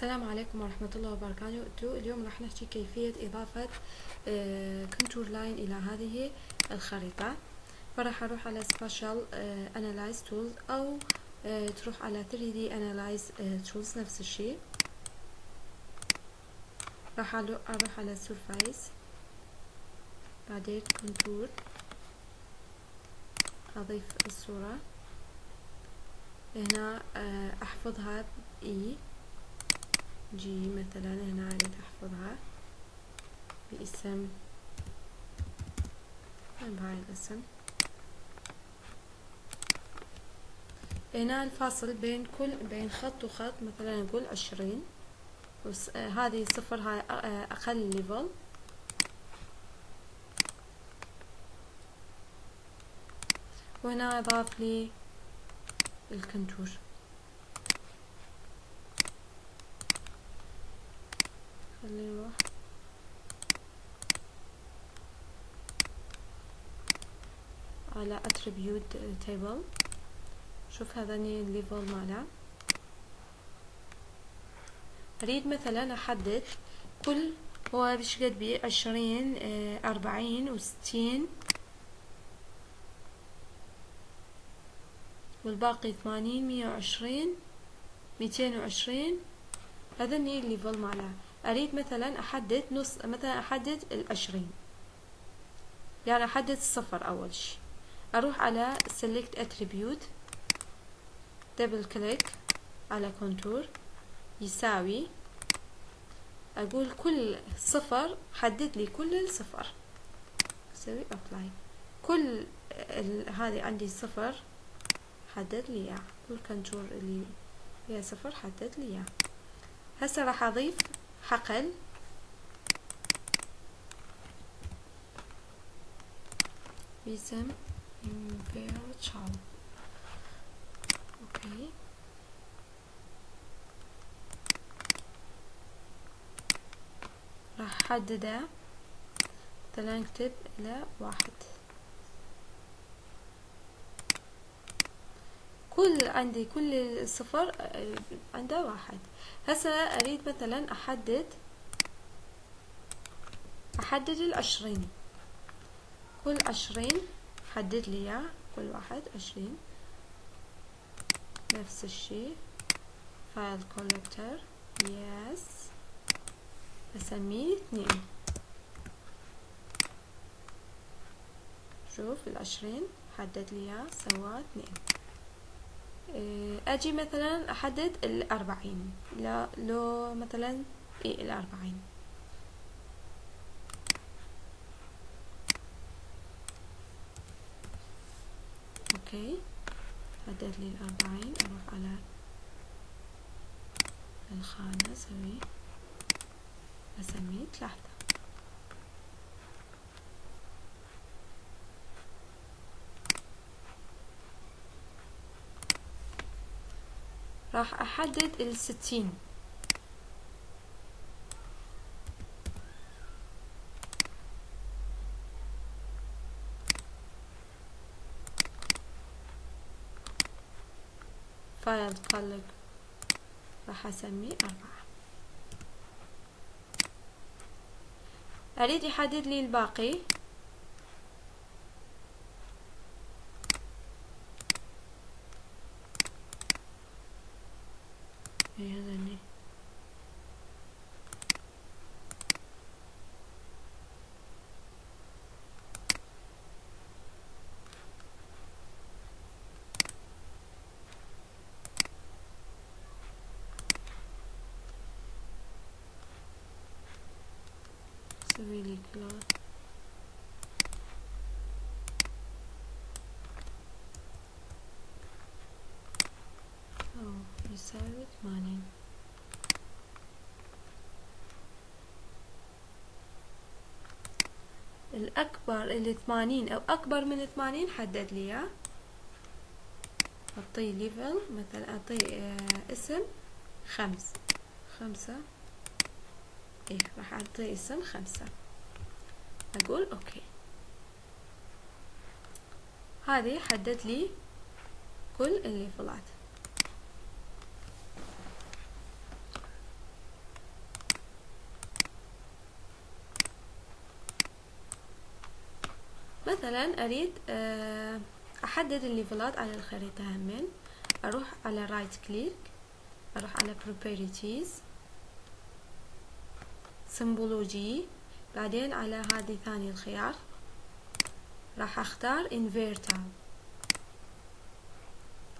السلام عليكم ورحمة الله وبركاته. اليوم راح نحكي كيفية إضافة contour line إلى هذه الخريطة. فراح أروح على Spatial Analyst Tools أو آه، تروح على 3D Analyst آه، Tools نفس الشيء. راح أروح على Surface. بعدين Contour. أضيف الصورة. هنا آه، أحفظها بإي. جي مثلا هنا أريد أحفظها باسم بهاي الاسم. هنا الفاصل بين كل بين خط وخط مثلا نقول عشرين. آه هذه صفر هاي آه أقل level وهنا أضاف لي ال contour. خلينا نروح على attribute table. شوف هذاني ال level ماله. أريد مثلا أحدد كل هو بش قد بي؟ عشرين أربعين وستين. والباقي ثمانين مية وعشرين ميتين وعشرين. هذا ال level ماله. أريد مثلا أحدد نص مثلا أحدد العشرين. يعني أحدد الصفر أول شي أروح على select attribute double click على contour يساوي أقول كل صفر حدد لي كل الصفر. أسوي apply كل هذه عندي صفر حدد لي اياه كل contour اللي فيها صفر حدد لي اياه هسه راح أضيف حقل. باسم تشاو OK راح احدده مثلا اكتب إلى واحد. كل عندي كل صفر عنده واحد. هسه أريد مثلا أحدد أحدد العشرين. كل عشرين حدد لي إياه. كل واحد عشرين. نفس الشي field calculator yes أسميه اثنين. شوف العشرين حدد لي إياه سوا اثنين. آجي مثلا أحدد الأربعين. لا لو مثلا إيه الأربعين. أوكي. حدد لي الأربعين. أروح على الخانة أسوي اسميه ثلاثة راح أحدد الستين فايل قلب راح اسميه أربعة. أريد يحدد لي الباقي. هذا سوي لي class أو يساوي ثمانين الأكبر اللي ثمانين أو أكبر من ثمانين حدد لي إياه. أعطيه level مثلا أعطيه آه اسم خمس. خمسة. إيه راح اعطي اسم خمسة. أقول OK. هذه حدد لي كل الليفلات. مثلا أريد آه، أحدد الليفلات على الخريطة همين. أروح على right click أروح على properties symbology بعدين على هذه ثاني الخيار. راح أختار interval.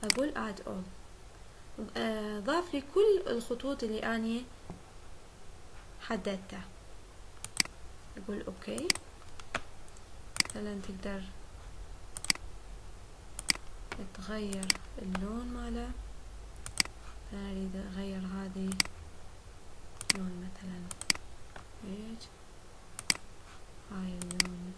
أقول add all. آه، ضاف لي كل الخطوط اللي أني حددتها. أقول OK مثلا تقدر تغير اللون ماله. أنا أريد أغير هذه لون مثلا بيج هاي اللون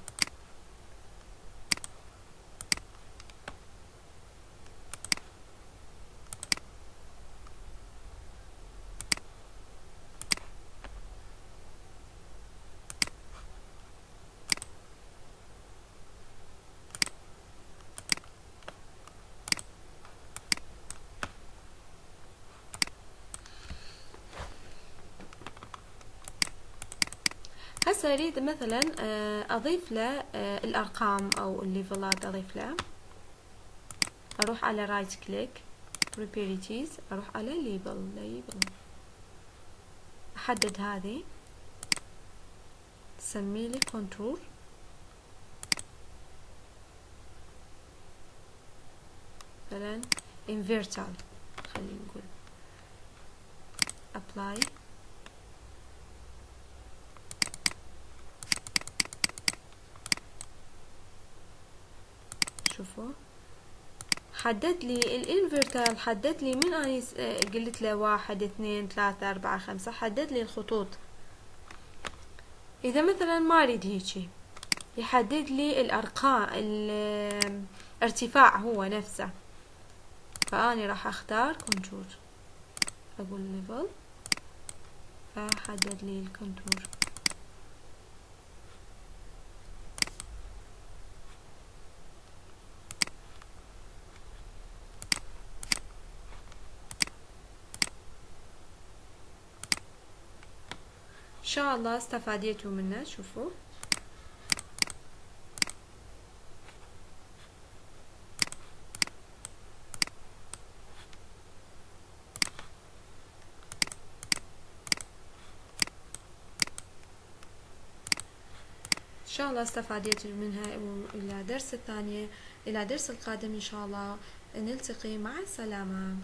هسه أريد مثلا آه، أضيف له آه، الأرقام أو الليفلات أضيف له. أروح على right click properties أروح على label label أحدد هذه. سمي لي contour مثلا interval خلينا نقول. apply. شوفوا. حدد لي الإنفرتال حدد لي من اني قلت له واحد اثنين ثلاثة أربعة خمسة. حدد لي الخطوط. إذا مثلا ما أريد هيجي يحدد لي الأرقام الارتفاع هو نفسه. فأني راح أختار contour أقول level فحدد لي ال contour شاء الله استفاديتوا منه شوفوا إن شاء الله استفاديتوا منها إلى درس الثانية إلى درس القادم إن شاء الله نلتقي مع السلامة